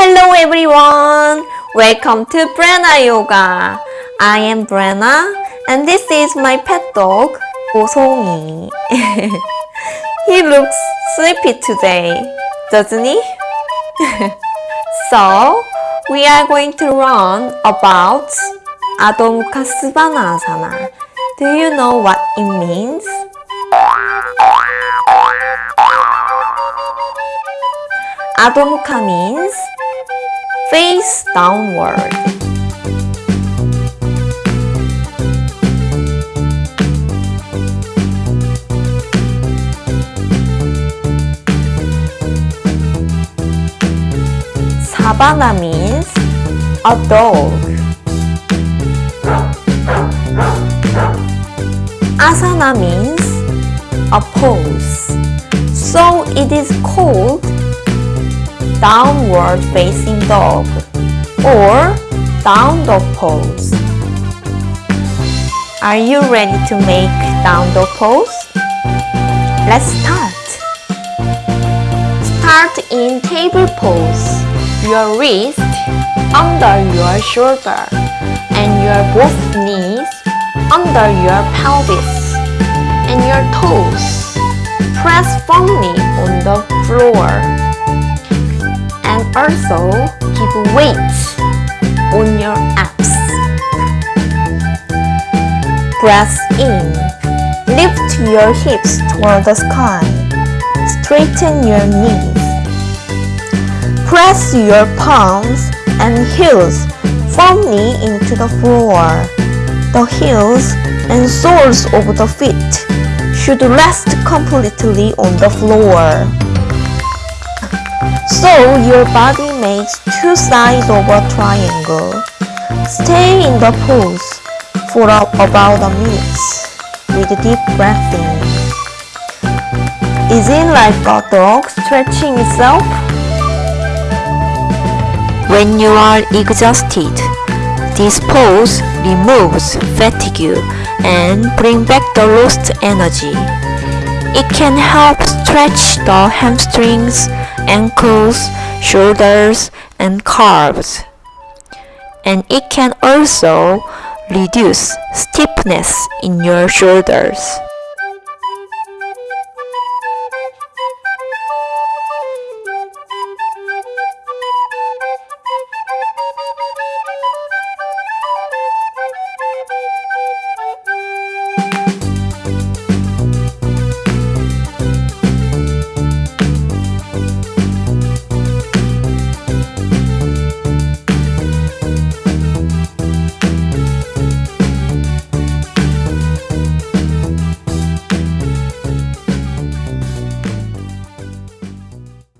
Hello everyone! Welcome to Brenna Yoga. I am Brenna and this is my pet dog, Bosongi. he looks sleepy today, doesn't he? so, we are going to learn about Adho Mukha Svanasana. Do you know what it means? Adho Mukha means face downward. Svana means a dog. Asana means a pose. So it is called downward facing dog or down dog pose. Are you ready to make down dog pose? Let's start. Start in table pose. Your wrist under your shoulder and your both knees under your pelvis and your toes. Press firmly on the floor and also keep weight on your abs. Breath in. Lift your hips toward the sky. Straighten your knees. Press your palms and heels firmly into the floor. The heels and soles of the feet should rest completely on the floor. So your body makes two sides of a triangle. Stay in the pose for about a minute with deep breathing. Is it like a dog stretching itself? When you are exhausted, this pose removes fatigue and bring back the lost energy. It can help stretch the hamstrings ankles, shoulders, and calves. And it can also reduce stiffness in your shoulders.